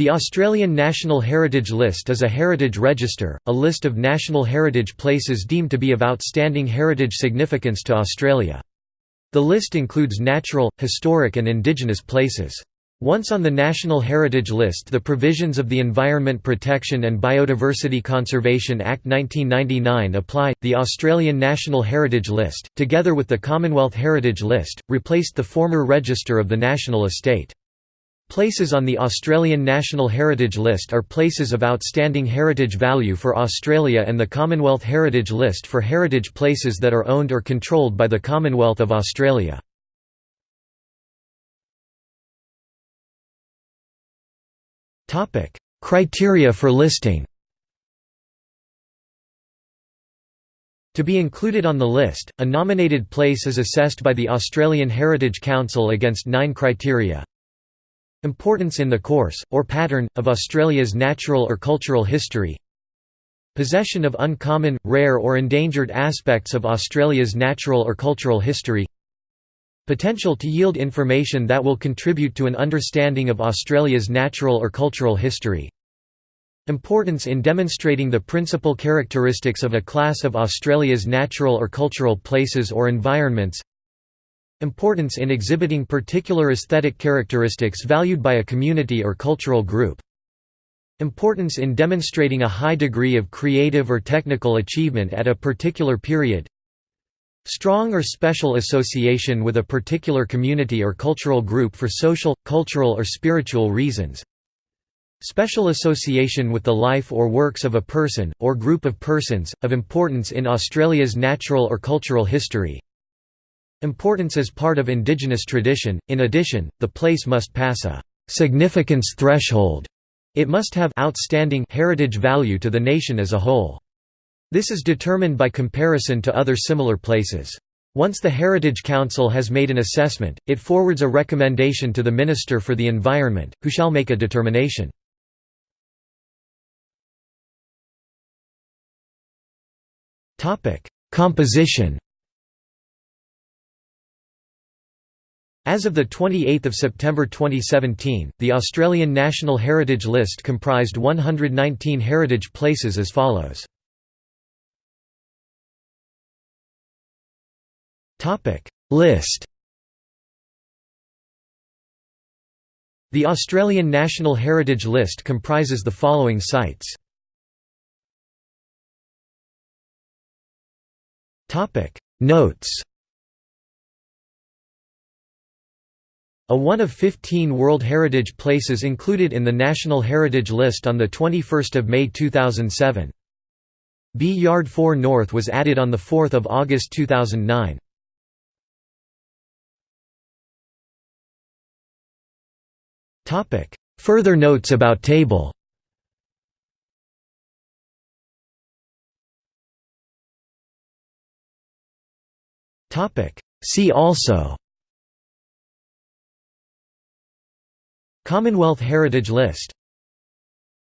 The Australian National Heritage List is a heritage register, a list of national heritage places deemed to be of outstanding heritage significance to Australia. The list includes natural, historic and indigenous places. Once on the National Heritage List the provisions of the Environment Protection and Biodiversity Conservation Act 1999 apply. The Australian National Heritage List, together with the Commonwealth Heritage List, replaced the former Register of the National Estate. Places on the Australian National Heritage List are places of outstanding heritage value for Australia and the Commonwealth Heritage List for heritage places that are owned or controlled by the Commonwealth of Australia. Criteria for listing To be included on the list, a nominated place is assessed by the Australian Heritage Council against nine criteria. Importance in the course, or pattern, of Australia's natural or cultural history Possession of uncommon, rare or endangered aspects of Australia's natural or cultural history Potential to yield information that will contribute to an understanding of Australia's natural or cultural history. Importance in demonstrating the principal characteristics of a class of Australia's natural or cultural places or environments. Importance in exhibiting particular aesthetic characteristics valued by a community or cultural group. Importance in demonstrating a high degree of creative or technical achievement at a particular period. Strong or special association with a particular community or cultural group for social, cultural or spiritual reasons. Special association with the life or works of a person, or group of persons, of importance in Australia's natural or cultural history Importance as part of indigenous tradition, in addition, the place must pass a «significance threshold» it must have outstanding heritage value to the nation as a whole. This is determined by comparison to other similar places. Once the Heritage Council has made an assessment, it forwards a recommendation to the Minister for the Environment, who shall make a determination. Composition As of 28 September 2017, the Australian National Heritage List comprised 119 heritage places as follows. List The Australian National Heritage List comprises the following sites. Notes A one of 15 World Heritage Places included in the National Heritage List on 21 May 2007. B Yard 4 North was added on 4 August 2009. Further notes about table See also Commonwealth Heritage List